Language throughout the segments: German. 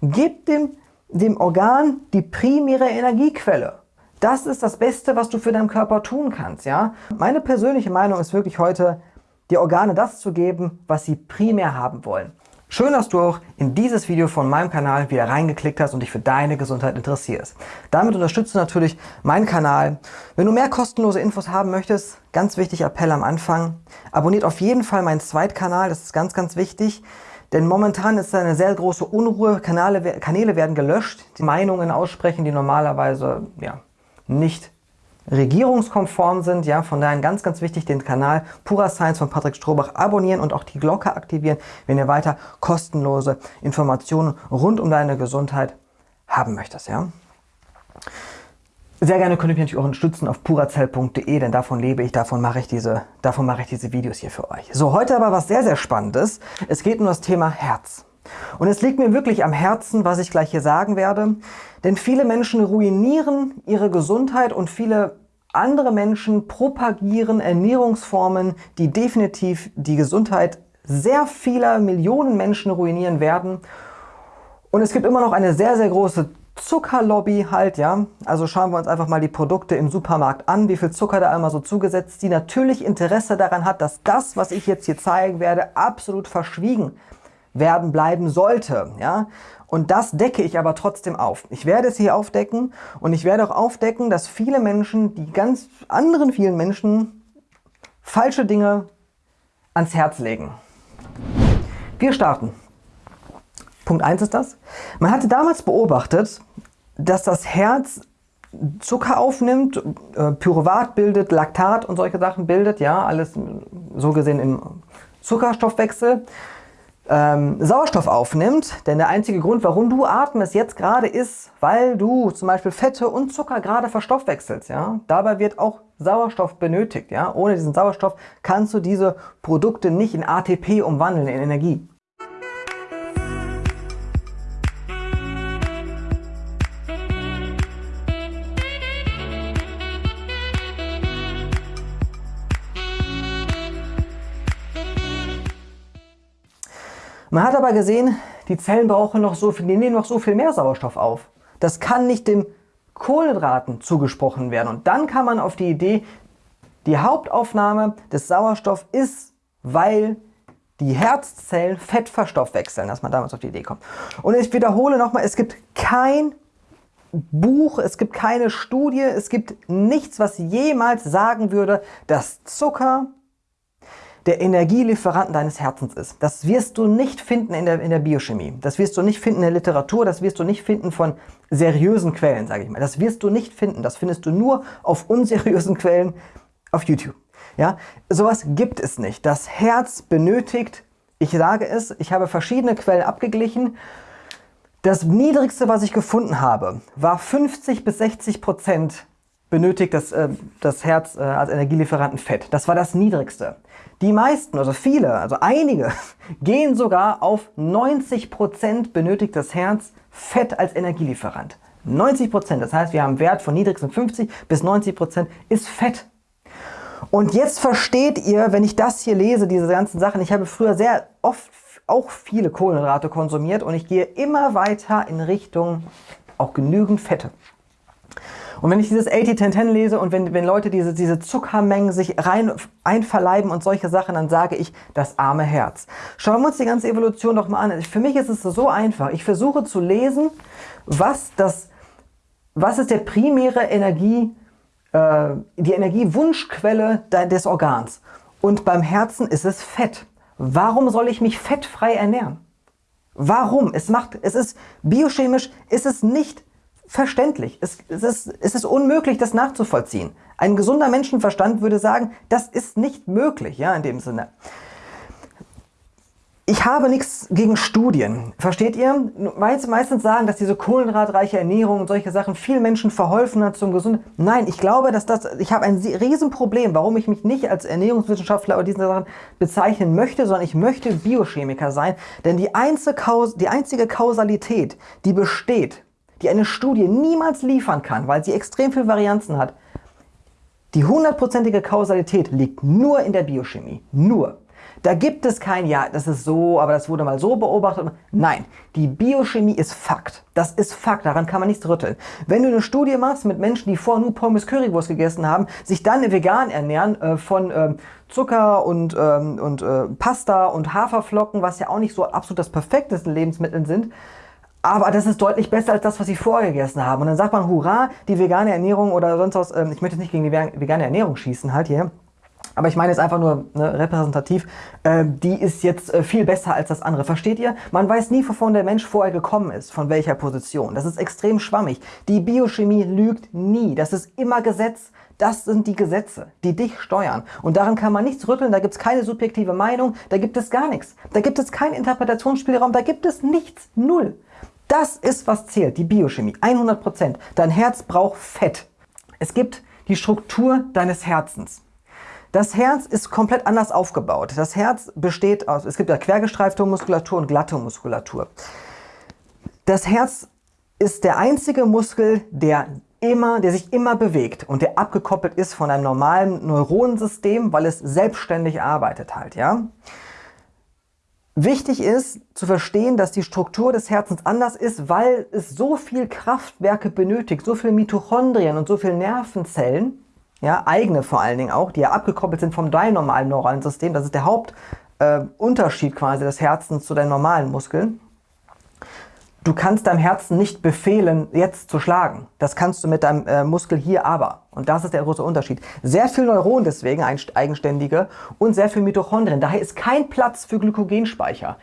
Gib dem, dem Organ die primäre Energiequelle. Das ist das Beste, was du für deinen Körper tun kannst. Ja? Meine persönliche Meinung ist wirklich heute, die Organe das zu geben, was sie primär haben wollen. Schön, dass du auch in dieses Video von meinem Kanal wieder reingeklickt hast und dich für deine Gesundheit interessierst. Damit unterstützt du natürlich meinen Kanal. Wenn du mehr kostenlose Infos haben möchtest, ganz wichtig Appell am Anfang, abonniert auf jeden Fall meinen Zweitkanal, das ist ganz, ganz wichtig. Denn momentan ist da eine sehr große Unruhe, Kanäle, Kanäle werden gelöscht, die Meinungen aussprechen, die normalerweise ja, nicht regierungskonform sind. Ja, von daher ganz, ganz wichtig, den Kanal Pura Science von Patrick Strohbach abonnieren und auch die Glocke aktivieren, wenn ihr weiter kostenlose Informationen rund um deine Gesundheit haben möchtest. Ja. Sehr gerne könnt ihr mich natürlich auch unterstützen auf purazell.de, denn davon lebe ich, davon mache ich, diese, davon mache ich diese Videos hier für euch. So, heute aber was sehr, sehr Spannendes. Es geht um das Thema Herz. Und es liegt mir wirklich am Herzen, was ich gleich hier sagen werde. Denn viele Menschen ruinieren ihre Gesundheit und viele andere Menschen propagieren Ernährungsformen, die definitiv die Gesundheit sehr vieler Millionen Menschen ruinieren werden. Und es gibt immer noch eine sehr, sehr große Zuckerlobby halt, ja. Also schauen wir uns einfach mal die Produkte im Supermarkt an, wie viel Zucker da einmal so zugesetzt, die natürlich Interesse daran hat, dass das, was ich jetzt hier zeigen werde, absolut verschwiegen werden bleiben sollte, ja. Und das decke ich aber trotzdem auf. Ich werde es hier aufdecken und ich werde auch aufdecken, dass viele Menschen, die ganz anderen vielen Menschen, falsche Dinge ans Herz legen. Wir starten. Punkt 1 ist das. Man hatte damals beobachtet, dass das Herz Zucker aufnimmt, äh, Pyruvat bildet, Laktat und solche Sachen bildet, ja, alles so gesehen im Zuckerstoffwechsel ähm, Sauerstoff aufnimmt. Denn der einzige Grund, warum du atmest jetzt gerade ist, weil du zum Beispiel Fette und Zucker gerade verstoffwechselst. Ja? Dabei wird auch Sauerstoff benötigt. Ja? Ohne diesen Sauerstoff kannst du diese Produkte nicht in ATP umwandeln, in Energie. Man hat aber gesehen, die Zellen brauchen noch so viel, die nehmen noch so viel mehr Sauerstoff auf. Das kann nicht dem Kohlenhydraten zugesprochen werden. Und dann kam man auf die Idee, die Hauptaufnahme des Sauerstoffs ist, weil die Herzzellen Fett verstoffwechseln, dass man damals auf die Idee kommt. Und ich wiederhole nochmal, es gibt kein Buch, es gibt keine Studie, es gibt nichts, was jemals sagen würde, dass Zucker der Energielieferanten deines Herzens ist. Das wirst du nicht finden in der, in der Biochemie. Das wirst du nicht finden in der Literatur. Das wirst du nicht finden von seriösen Quellen, sage ich mal. Das wirst du nicht finden. Das findest du nur auf unseriösen Quellen auf YouTube. Ja, sowas gibt es nicht. Das Herz benötigt, ich sage es, ich habe verschiedene Quellen abgeglichen. Das niedrigste, was ich gefunden habe, war 50 bis 60 Prozent benötigt das, äh, das Herz äh, als Energielieferanten Fett. Das war das niedrigste. Die meisten, also viele, also einige, gehen sogar auf 90% benötigt das Herz Fett als Energielieferant. 90%, das heißt, wir haben einen Wert von niedrigsten 50 bis 90% ist Fett. Und jetzt versteht ihr, wenn ich das hier lese, diese ganzen Sachen, ich habe früher sehr oft auch viele Kohlenhydrate konsumiert und ich gehe immer weiter in Richtung auch genügend Fette. Und wenn ich dieses 80-10-10 lese und wenn, wenn Leute diese, diese Zuckermengen sich rein einverleiben und solche Sachen, dann sage ich, das arme Herz. Schauen wir uns die ganze Evolution doch mal an. Für mich ist es so einfach. Ich versuche zu lesen, was, das, was ist der primäre Energie, äh, die Energiewunschquelle des Organs. Und beim Herzen ist es Fett. Warum soll ich mich fettfrei ernähren? Warum? Es macht, es ist biochemisch, ist es nicht verständlich. Es, es, ist, es ist unmöglich, das nachzuvollziehen. Ein gesunder Menschenverstand würde sagen, das ist nicht möglich, ja, in dem Sinne. Ich habe nichts gegen Studien, versteht ihr? Weil sie meistens sagen, dass diese kohlenhydratreiche Ernährung und solche Sachen vielen Menschen verholfen hat zum Gesunden. Nein, ich glaube, dass das, ich habe ein Riesenproblem, warum ich mich nicht als Ernährungswissenschaftler oder diesen Sachen bezeichnen möchte, sondern ich möchte Biochemiker sein. Denn die einzige, Kaus die einzige Kausalität, die besteht die eine Studie niemals liefern kann, weil sie extrem viel Varianzen hat, die hundertprozentige Kausalität liegt nur in der Biochemie. Nur. Da gibt es kein, ja, das ist so, aber das wurde mal so beobachtet. Nein, die Biochemie ist Fakt. Das ist Fakt, daran kann man nichts rütteln. Wenn du eine Studie machst mit Menschen, die vorher nur Pommes Currywurst gegessen haben, sich dann vegan ernähren äh, von äh, Zucker und, ähm, und äh, Pasta und Haferflocken, was ja auch nicht so absolut das perfekteste Lebensmittel sind, aber das ist deutlich besser als das, was sie vorher gegessen haben. Und dann sagt man, hurra, die vegane Ernährung oder sonst was, ähm, ich möchte nicht gegen die vegane Ernährung schießen halt hier, aber ich meine jetzt einfach nur ne, repräsentativ, äh, die ist jetzt äh, viel besser als das andere. Versteht ihr? Man weiß nie, wovon der Mensch vorher gekommen ist, von welcher Position. Das ist extrem schwammig. Die Biochemie lügt nie. Das ist immer Gesetz. Das sind die Gesetze, die dich steuern. Und daran kann man nichts rütteln, da gibt es keine subjektive Meinung, da gibt es gar nichts. Da gibt es keinen Interpretationsspielraum, da gibt es nichts. Null. Das ist, was zählt, die Biochemie. 100%. Dein Herz braucht Fett. Es gibt die Struktur deines Herzens. Das Herz ist komplett anders aufgebaut. Das Herz besteht aus, es gibt ja quergestreifte Muskulatur und glatte Muskulatur. Das Herz ist der einzige Muskel, der immer, der sich immer bewegt und der abgekoppelt ist von einem normalen Neuronensystem, weil es selbstständig arbeitet halt, ja. Wichtig ist zu verstehen, dass die Struktur des Herzens anders ist, weil es so viel Kraftwerke benötigt, so viele Mitochondrien und so viele Nervenzellen, ja, eigene vor allen Dingen auch, die ja abgekoppelt sind vom deinem normalen neuralen System. Das ist der Hauptunterschied äh, quasi des Herzens zu deinen normalen Muskeln. Du kannst deinem Herzen nicht befehlen, jetzt zu schlagen. Das kannst du mit deinem äh, Muskel hier aber. Und das ist der große Unterschied. Sehr viel Neuronen deswegen, eigenständige, und sehr viel Mitochondrien. Daher ist kein Platz für Glykogenspeicher.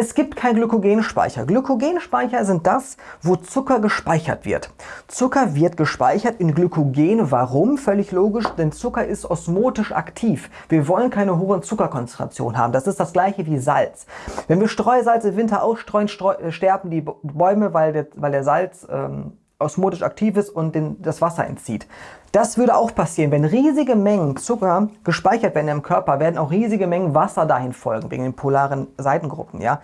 Es gibt keinen Glykogenspeicher. Glykogenspeicher sind das, wo Zucker gespeichert wird. Zucker wird gespeichert in Glykogen. Warum? Völlig logisch, denn Zucker ist osmotisch aktiv. Wir wollen keine hohe Zuckerkonzentration haben. Das ist das gleiche wie Salz. Wenn wir Streusalz im Winter ausstreuen, äh, sterben die Bäume, weil der, weil der Salz ähm, osmotisch aktiv ist und den, das Wasser entzieht. Das würde auch passieren, wenn riesige Mengen Zucker gespeichert werden im Körper, werden auch riesige Mengen Wasser dahin folgen, wegen den polaren Seitengruppen. Ja?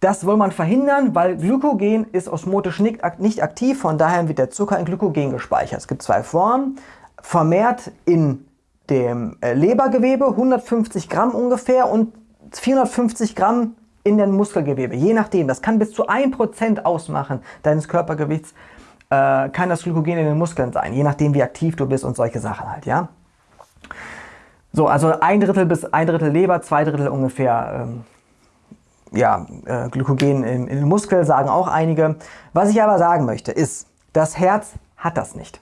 Das will man verhindern, weil Glykogen ist osmotisch nicht, aktiv, von daher wird der Zucker in Glykogen gespeichert. Es gibt zwei Formen, vermehrt in dem äh, Lebergewebe, 150 Gramm ungefähr und 450 Gramm in den Muskelgewebe, je nachdem. Das kann bis zu 1% ausmachen deines Körpergewichts, äh, kann das Glykogen in den Muskeln sein, je nachdem wie aktiv du bist und solche Sachen halt, ja. So, also ein Drittel bis ein Drittel Leber, zwei Drittel ungefähr ähm, ja, äh, Glykogen im, im Muskel, sagen auch einige. Was ich aber sagen möchte, ist, das Herz hat das nicht.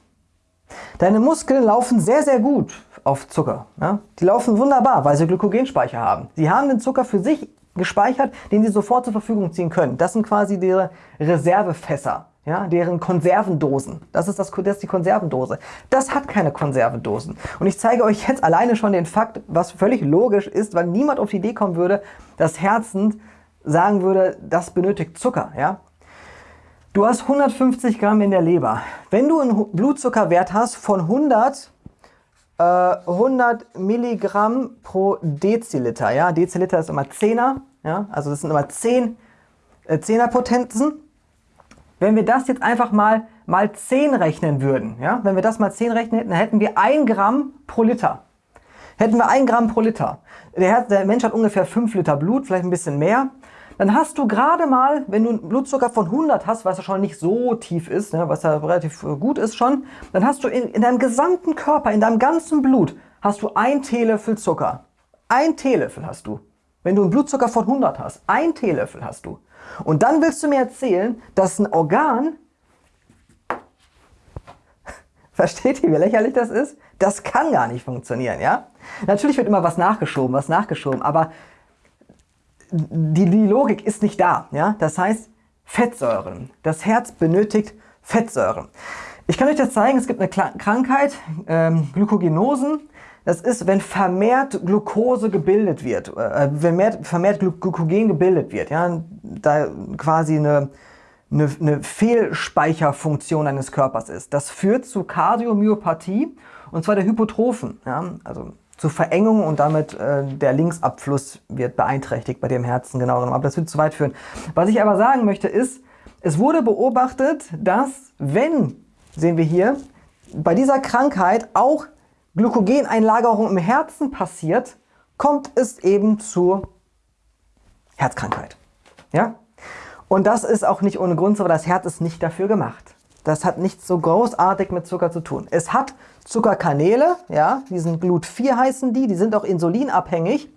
Deine Muskeln laufen sehr, sehr gut auf Zucker. Ja? Die laufen wunderbar, weil sie Glykogenspeicher haben. Sie haben den Zucker für sich gespeichert, den sie sofort zur Verfügung ziehen können. Das sind quasi ihre Reservefässer, ja, deren Konservendosen. Das ist, das, das ist die Konservendose. Das hat keine Konservendosen. Und ich zeige euch jetzt alleine schon den Fakt, was völlig logisch ist, weil niemand auf die Idee kommen würde, dass Herzen sagen würde, das benötigt Zucker. Ja? Du hast 150 Gramm in der Leber. Wenn du einen Blutzuckerwert hast von 100 100 äh, Milligramm pro Deziliter. Ja? Deziliter ist immer 10er, ja? also das sind immer 10 äh, 10er Potenzen. Wenn wir das jetzt einfach mal mal 10 rechnen würden, ja? wenn wir das mal 10 rechnen hätten, dann hätten wir 1 Gramm pro Liter. Hätten wir 1 Gramm pro Liter. Der, der Mensch hat ungefähr 5 Liter Blut, vielleicht ein bisschen mehr dann hast du gerade mal, wenn du einen Blutzucker von 100 hast, was ja schon nicht so tief ist, ne, was ja relativ äh, gut ist schon, dann hast du in, in deinem gesamten Körper, in deinem ganzen Blut, hast du ein Teelöffel Zucker. Ein Teelöffel hast du. Wenn du einen Blutzucker von 100 hast, ein Teelöffel hast du. Und dann willst du mir erzählen, dass ein Organ, versteht ihr, wie lächerlich das ist? Das kann gar nicht funktionieren, ja? Natürlich wird immer was nachgeschoben, was nachgeschoben, aber die, die Logik ist nicht da. Ja? Das heißt, Fettsäuren. Das Herz benötigt Fettsäuren. Ich kann euch das zeigen, es gibt eine Krankheit, ähm, Glykogenosen. Das ist, wenn vermehrt Glucose gebildet wird, äh, wenn mehr, vermehrt Glykogen gebildet wird. Ja? Da quasi eine, eine, eine Fehlspeicherfunktion eines Körpers ist. Das führt zu Kardiomyopathie und zwar der Hypotrophen. Ja? Also zu Verengung und damit äh, der Linksabfluss wird beeinträchtigt bei dem Herzen genau Aber das wird zu weit führen. Was ich aber sagen möchte ist, es wurde beobachtet, dass wenn, sehen wir hier, bei dieser Krankheit auch Glykogeneinlagerung im Herzen passiert, kommt es eben zur Herzkrankheit. Ja? Und das ist auch nicht ohne Grund so, das Herz ist nicht dafür gemacht. Das hat nichts so großartig mit Zucker zu tun. Es hat Zuckerkanäle, ja, die sind Glut4 heißen die, die sind auch insulinabhängig.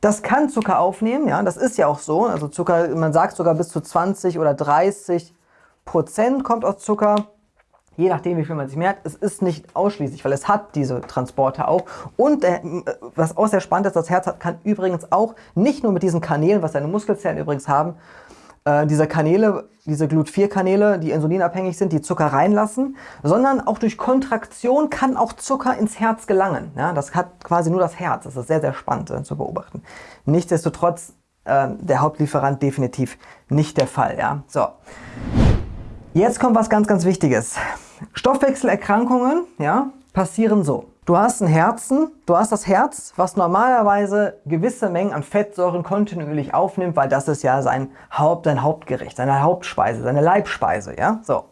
Das kann Zucker aufnehmen, ja, das ist ja auch so. Also Zucker, man sagt sogar bis zu 20 oder 30 Prozent kommt aus Zucker. Je nachdem, wie viel man sich merkt, es ist nicht ausschließlich, weil es hat diese Transporte auch. Und äh, was auch sehr spannend ist, das Herz hat, kann übrigens auch nicht nur mit diesen Kanälen, was seine Muskelzellen übrigens haben, äh, diese Kanäle, diese Glut4-Kanäle, die insulinabhängig sind, die Zucker reinlassen, sondern auch durch Kontraktion kann auch Zucker ins Herz gelangen. Ja, das hat quasi nur das Herz. Das ist sehr, sehr spannend äh, zu beobachten. Nichtsdestotrotz äh, der Hauptlieferant definitiv nicht der Fall. Ja? So. Jetzt kommt was ganz, ganz Wichtiges. Stoffwechselerkrankungen ja, passieren so. Du hast ein Herzen, du hast das Herz, was normalerweise gewisse Mengen an Fettsäuren kontinuierlich aufnimmt, weil das ist ja sein, Haupt, sein Hauptgericht, seine Hauptspeise, seine Leibspeise. Ja? So.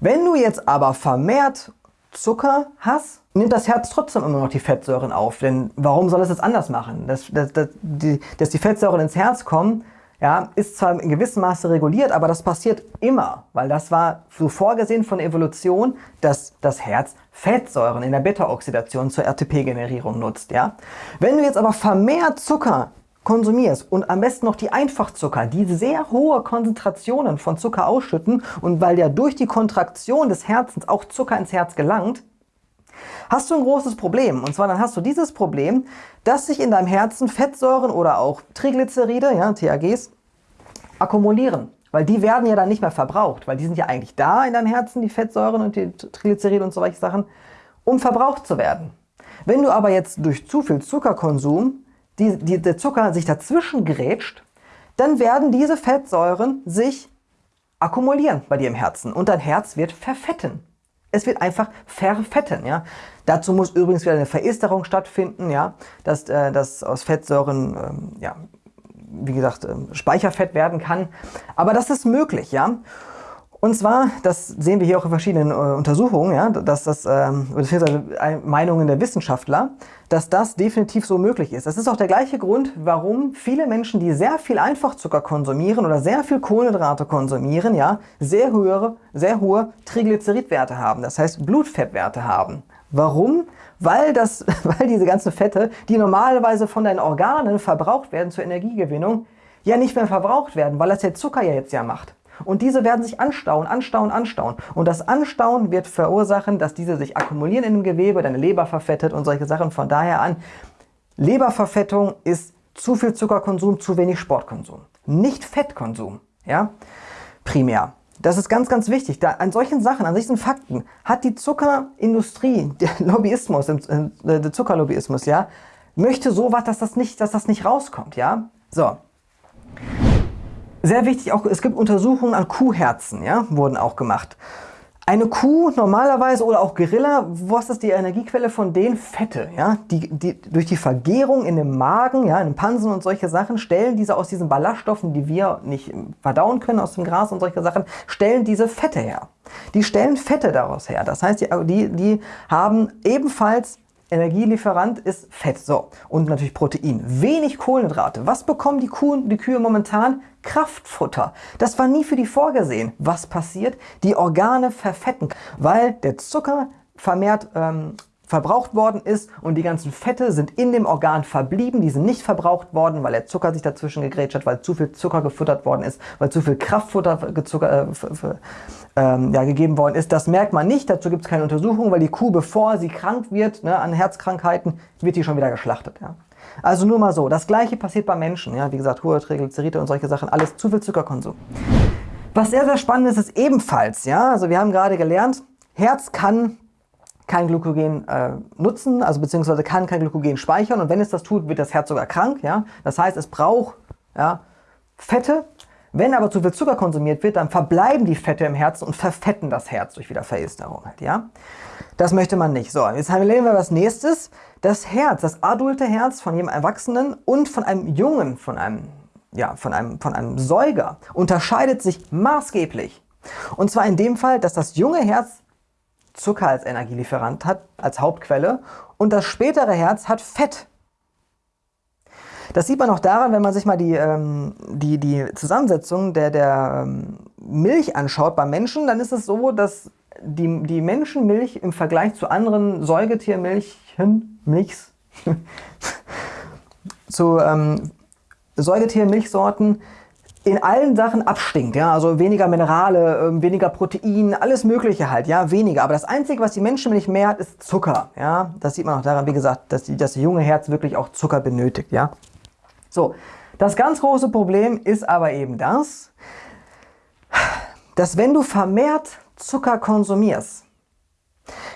Wenn du jetzt aber vermehrt Zucker hast, nimmt das Herz trotzdem immer noch die Fettsäuren auf. Denn warum soll es das anders machen? Dass, dass, dass, die, dass die Fettsäuren ins Herz kommen, ja, ist zwar in gewissem Maße reguliert, aber das passiert immer, weil das war so vorgesehen von Evolution, dass das Herz Fettsäuren in der Beta-Oxidation zur RTP-Generierung nutzt. Ja? Wenn du jetzt aber vermehrt Zucker konsumierst und am besten noch die Einfachzucker, die sehr hohe Konzentrationen von Zucker ausschütten und weil ja durch die Kontraktion des Herzens auch Zucker ins Herz gelangt, hast du ein großes Problem. Und zwar dann hast du dieses Problem, dass sich in deinem Herzen Fettsäuren oder auch Triglyceride, ja, TAGs, akkumulieren. Weil die werden ja dann nicht mehr verbraucht, weil die sind ja eigentlich da in deinem Herzen, die Fettsäuren und die Triglyceride und solche Sachen, um verbraucht zu werden. Wenn du aber jetzt durch zu viel Zuckerkonsum die, die, der Zucker sich dazwischen grätscht, dann werden diese Fettsäuren sich akkumulieren bei dir im Herzen und dein Herz wird verfetten. Es wird einfach verfetten. Ja? Dazu muss übrigens wieder eine Veresterung stattfinden, ja? dass, äh, dass aus Fettsäuren, ähm, ja, wie gesagt, äh, Speicherfett werden kann. Aber das ist möglich. ja. Und zwar, das sehen wir hier auch in verschiedenen äh, Untersuchungen, ja, dass das, ähm, äh, Meinungen der Wissenschaftler, dass das definitiv so möglich ist. Das ist auch der gleiche Grund, warum viele Menschen, die sehr viel Einfachzucker konsumieren oder sehr viel Kohlenhydrate konsumieren, ja, sehr, höhere, sehr hohe Triglyceridwerte haben, das heißt Blutfettwerte haben. Warum? Weil, das, weil diese ganzen Fette, die normalerweise von deinen Organen verbraucht werden zur Energiegewinnung, ja nicht mehr verbraucht werden, weil das der Zucker ja jetzt ja macht. Und diese werden sich anstauen, anstauen, anstauen. Und das Anstauen wird verursachen, dass diese sich akkumulieren in dem Gewebe, deine Leber verfettet und solche Sachen. Von daher an, Leberverfettung ist zu viel Zuckerkonsum, zu wenig Sportkonsum. Nicht Fettkonsum, ja, primär. Das ist ganz, ganz wichtig. Da, an solchen Sachen, an solchen Fakten hat die Zuckerindustrie, der Lobbyismus, äh, der Zuckerlobbyismus, ja, möchte sowas, dass das nicht, dass das nicht rauskommt, ja. So. Sehr wichtig auch, es gibt Untersuchungen an Kuhherzen, ja, wurden auch gemacht. Eine Kuh normalerweise oder auch Gorilla, was ist die Energiequelle von denen? Fette, ja, die, die durch die Vergärung in dem Magen, ja, in den Pansen und solche Sachen stellen diese aus diesen Ballaststoffen, die wir nicht verdauen können aus dem Gras und solche Sachen, stellen diese Fette her. Die stellen Fette daraus her. Das heißt, die, die haben ebenfalls Energielieferant ist Fett. So. Und natürlich Protein. Wenig Kohlenhydrate. Was bekommen die, Kuh, die Kühe momentan? Kraftfutter. Das war nie für die vorgesehen. Was passiert? Die Organe verfetten, weil der Zucker vermehrt ähm, verbraucht worden ist und die ganzen Fette sind in dem Organ verblieben, die sind nicht verbraucht worden, weil der Zucker sich dazwischen gegrätscht hat, weil zu viel Zucker gefuttert worden ist, weil zu viel Kraftfutter gezucker, äh, ähm, ja, gegeben worden ist. Das merkt man nicht, dazu gibt es keine Untersuchung, weil die Kuh, bevor sie krank wird ne, an Herzkrankheiten, wird die schon wieder geschlachtet. Ja. Also nur mal so, das gleiche passiert bei Menschen, ja, wie gesagt, hohe Triglyceride und solche Sachen, alles zu viel Zuckerkonsum. Was sehr, sehr spannend ist, ist ebenfalls, ja, also wir haben gerade gelernt, Herz kann kein Glykogen äh, nutzen, also beziehungsweise kann kein Glykogen speichern und wenn es das tut, wird das Herz sogar krank. Ja? Das heißt, es braucht ja, Fette. Wenn aber zu viel Zucker konsumiert wird, dann verbleiben die Fette im Herzen und verfetten das Herz durch Wiederveresterung. Halt, ja? Das möchte man nicht. So, jetzt erleben wir was nächstes. Das Herz, das adulte Herz von jedem Erwachsenen und von einem Jungen, von einem, ja, von einem, von einem Säuger unterscheidet sich maßgeblich. Und zwar in dem Fall, dass das junge Herz Zucker als Energielieferant hat, als Hauptquelle. Und das spätere Herz hat Fett. Das sieht man auch daran, wenn man sich mal die, ähm, die, die Zusammensetzung der, der ähm, Milch anschaut beim Menschen, dann ist es so, dass die, die Menschenmilch im Vergleich zu anderen Säugetiermilchen, Milchs, zu ähm, Säugetiermilchsorten in allen Sachen abstinkt, ja, also weniger Minerale, ähm, weniger Protein, alles mögliche halt, ja, weniger. Aber das Einzige, was die Menschenmilch mehr hat, ist Zucker, ja. Das sieht man auch daran, wie gesagt, dass die, das junge Herz wirklich auch Zucker benötigt, ja. So, das ganz große Problem ist aber eben das, dass wenn du vermehrt Zucker konsumierst,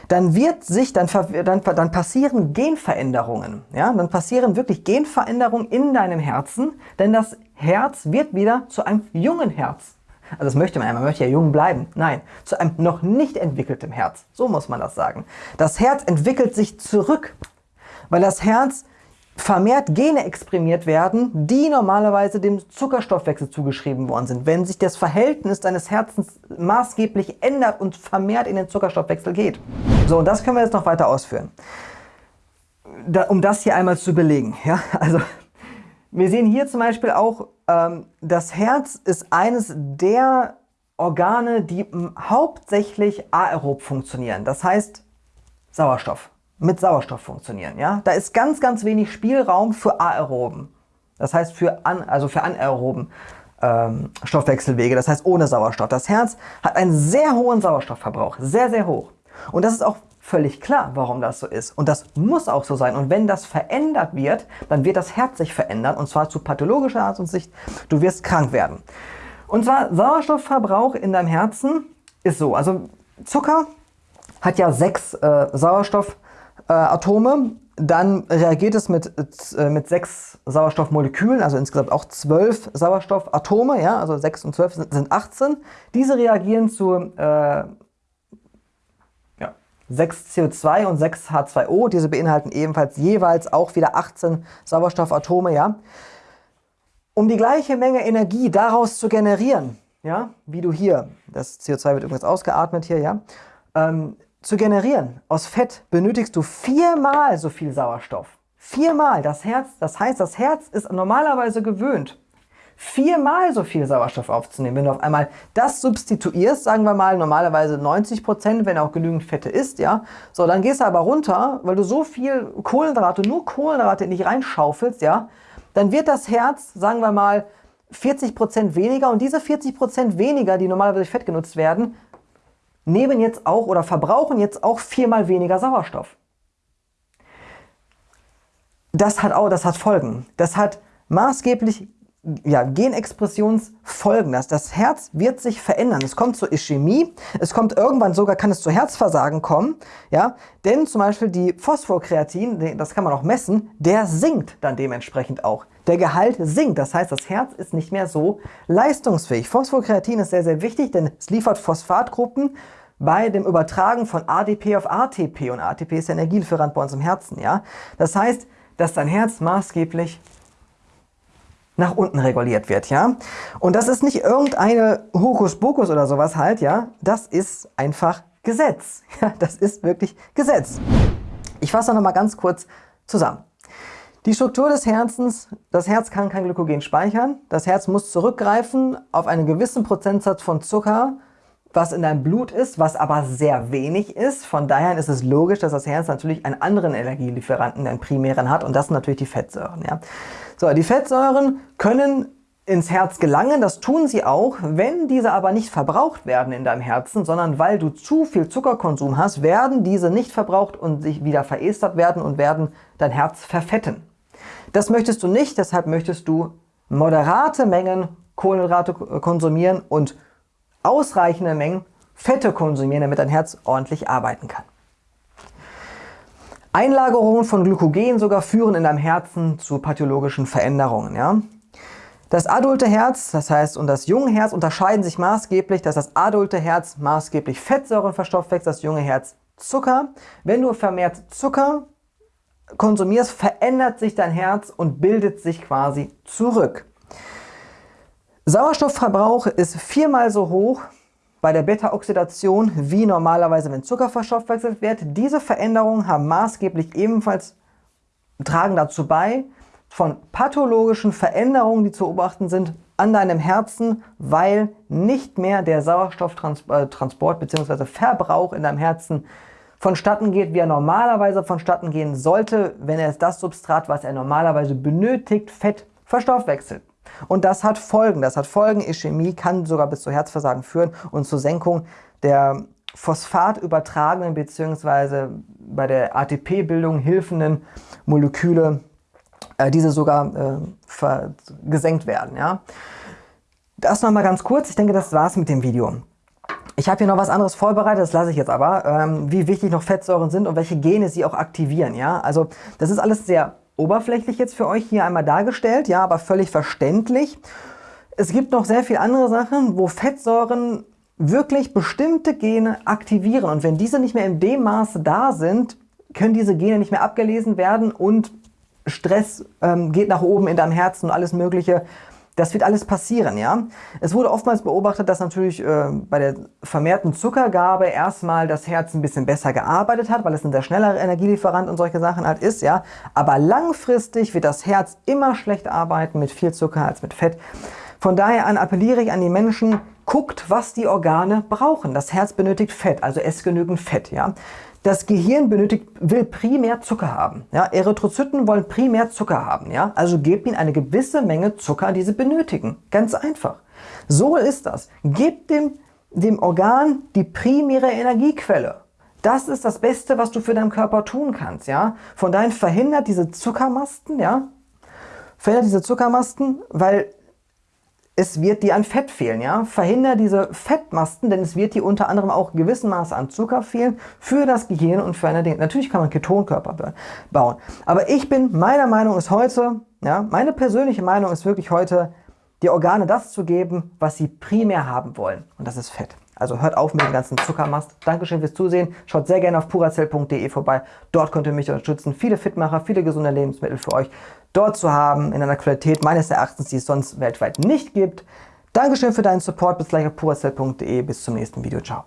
dann wird sich, dann, dann, dann passieren Genveränderungen. Ja? Dann passieren wirklich Genveränderungen in deinem Herzen, denn das Herz wird wieder zu einem jungen Herz. Also das möchte man ja, man möchte ja jung bleiben. Nein, zu einem noch nicht entwickeltem Herz. So muss man das sagen. Das Herz entwickelt sich zurück, weil das Herz vermehrt Gene exprimiert werden, die normalerweise dem Zuckerstoffwechsel zugeschrieben worden sind. Wenn sich das Verhältnis deines Herzens maßgeblich ändert und vermehrt in den Zuckerstoffwechsel geht. So, und das können wir jetzt noch weiter ausführen. Da, um das hier einmal zu belegen. Ja? Also, wir sehen hier zum Beispiel auch, ähm, das Herz ist eines der Organe, die hauptsächlich aerob funktionieren. Das heißt Sauerstoff mit Sauerstoff funktionieren. Ja? Da ist ganz, ganz wenig Spielraum für Aeroben. Das heißt für, an, also für anaeroben ähm, Stoffwechselwege, das heißt ohne Sauerstoff. Das Herz hat einen sehr hohen Sauerstoffverbrauch, sehr, sehr hoch. Und das ist auch völlig klar, warum das so ist. Und das muss auch so sein. Und wenn das verändert wird, dann wird das Herz sich verändern und zwar zu pathologischer Art und Sicht. Du wirst krank werden. Und zwar Sauerstoffverbrauch in deinem Herzen ist so. Also Zucker hat ja sechs äh, Sauerstoff äh. Dann reagiert es mit, äh, mit sechs Sauerstoffmolekülen, also insgesamt auch zwölf Sauerstoffatome, ja, also sechs und zwölf sind, sind 18. Diese reagieren zu äh, ja, 6 CO2 und 6 H2O. Diese beinhalten ebenfalls jeweils auch wieder 18 Sauerstoffatome, ja. Um die gleiche Menge Energie daraus zu generieren, ja, wie du hier, das CO2 wird übrigens ausgeatmet hier, ja, ähm, zu generieren aus Fett benötigst du viermal so viel Sauerstoff. Viermal. Das Herz, das heißt, das Herz ist normalerweise gewöhnt, viermal so viel Sauerstoff aufzunehmen. Wenn du auf einmal das substituierst, sagen wir mal normalerweise 90 Prozent, wenn auch genügend Fette isst, ja, so dann gehst du aber runter, weil du so viel Kohlenhydrate, nur Kohlenhydrate nicht reinschaufelst, ja, dann wird das Herz, sagen wir mal, 40 Prozent weniger und diese 40 Prozent weniger, die normalerweise durch Fett genutzt werden, nehmen jetzt auch oder verbrauchen jetzt auch viermal weniger Sauerstoff. Das hat auch, das hat Folgen. Das hat maßgeblich ja, Genexpressionsfolgen. Das, das Herz wird sich verändern. Es kommt zur Ischämie, es kommt irgendwann sogar, kann es zu Herzversagen kommen. Ja? Denn zum Beispiel die Phosphokreatin, das kann man auch messen, der sinkt dann dementsprechend auch. Der Gehalt sinkt, das heißt, das Herz ist nicht mehr so leistungsfähig. Phosphokreatin ist sehr, sehr wichtig, denn es liefert Phosphatgruppen bei dem Übertragen von ADP auf ATP. Und ATP ist der Energielieferant bei uns im Herzen. Ja? Das heißt, dass dein Herz maßgeblich nach unten reguliert wird, ja. Und das ist nicht irgendeine Hokuspokus oder sowas halt, ja. Das ist einfach Gesetz. Ja, das ist wirklich Gesetz. Ich fasse noch mal ganz kurz zusammen. Die Struktur des Herzens, das Herz kann kein Glykogen speichern. Das Herz muss zurückgreifen auf einen gewissen Prozentsatz von Zucker, was in deinem Blut ist, was aber sehr wenig ist. Von daher ist es logisch, dass das Herz natürlich einen anderen Energielieferanten, einen primären hat und das sind natürlich die Fettsäuren. Ja. So, die Fettsäuren können ins Herz gelangen, das tun sie auch, wenn diese aber nicht verbraucht werden in deinem Herzen, sondern weil du zu viel Zuckerkonsum hast, werden diese nicht verbraucht und sich wieder verestert werden und werden dein Herz verfetten. Das möchtest du nicht, deshalb möchtest du moderate Mengen Kohlenhydrate konsumieren und ausreichende Mengen Fette konsumieren, damit dein Herz ordentlich arbeiten kann. Einlagerungen von Glykogen sogar führen in deinem Herzen zu pathologischen Veränderungen. Ja? Das adulte Herz, das heißt und das junge Herz unterscheiden sich maßgeblich, dass das adulte Herz maßgeblich Fettsäuren verstoffwechselt, das junge Herz Zucker. Wenn du vermehrt Zucker konsumierst, verändert sich dein Herz und bildet sich quasi zurück. Sauerstoffverbrauch ist viermal so hoch bei der Beta-Oxidation wie normalerweise, wenn Zucker verstoffwechselt wird. Diese Veränderungen haben maßgeblich ebenfalls tragen dazu bei, von pathologischen Veränderungen, die zu beobachten sind, an deinem Herzen, weil nicht mehr der Sauerstofftransport bzw. Verbrauch in deinem Herzen vonstatten geht, wie er normalerweise vonstatten gehen sollte, wenn er das Substrat, was er normalerweise benötigt, Fett, verstoffwechselt. Und das hat Folgen. Das hat Folgen. Ischämie kann sogar bis zu Herzversagen führen und zur Senkung der phosphatübertragenen bzw. bei der ATP-Bildung hilfenden Moleküle äh, diese sogar äh, gesenkt werden. Ja? Das nochmal ganz kurz. Ich denke, das war's mit dem Video. Ich habe hier noch was anderes vorbereitet, das lasse ich jetzt aber, ähm, wie wichtig noch Fettsäuren sind und welche Gene sie auch aktivieren. Ja? Also das ist alles sehr oberflächlich jetzt für euch hier einmal dargestellt, ja, aber völlig verständlich. Es gibt noch sehr viele andere Sachen, wo Fettsäuren wirklich bestimmte Gene aktivieren und wenn diese nicht mehr in dem Maße da sind, können diese Gene nicht mehr abgelesen werden und Stress ähm, geht nach oben in deinem Herzen und alles mögliche. Das wird alles passieren, ja. Es wurde oftmals beobachtet, dass natürlich äh, bei der vermehrten Zuckergabe erstmal das Herz ein bisschen besser gearbeitet hat, weil es ein sehr schneller Energielieferant und solche Sachen halt ist, ja. Aber langfristig wird das Herz immer schlechter arbeiten mit viel Zucker als mit Fett. Von daher an appelliere ich an die Menschen, guckt, was die Organe brauchen. Das Herz benötigt Fett, also esst genügend Fett, ja. Das Gehirn benötigt, will primär Zucker haben. Ja? Erythrozyten wollen primär Zucker haben. Ja? Also gebt ihnen eine gewisse Menge Zucker, die sie benötigen. Ganz einfach. So ist das. Gebt dem, dem Organ die primäre Energiequelle. Das ist das Beste, was du für deinen Körper tun kannst. Ja? Von daher verhindert diese Zuckermasten, ja? verhindert diese Zuckermasten, weil es wird dir an Fett fehlen. Ja? Verhinder diese Fettmasten, denn es wird dir unter anderem auch gewissen Maße an Zucker fehlen für das Gehirn und für eine Dinge. Natürlich kann man Ketonkörper bauen. Aber ich bin, meiner Meinung ist heute, ja, meine persönliche Meinung ist wirklich heute, die Organe das zu geben, was sie primär haben wollen. Und das ist Fett. Also hört auf mit dem ganzen Zuckermast. Dankeschön fürs Zusehen. Schaut sehr gerne auf purazell.de vorbei. Dort könnt ihr mich unterstützen. Viele Fitmacher, viele gesunde Lebensmittel für euch dort zu haben, in einer Qualität meines Erachtens, die es sonst weltweit nicht gibt. Dankeschön für deinen Support. Bis gleich auf purazell.de. Bis zum nächsten Video. Ciao.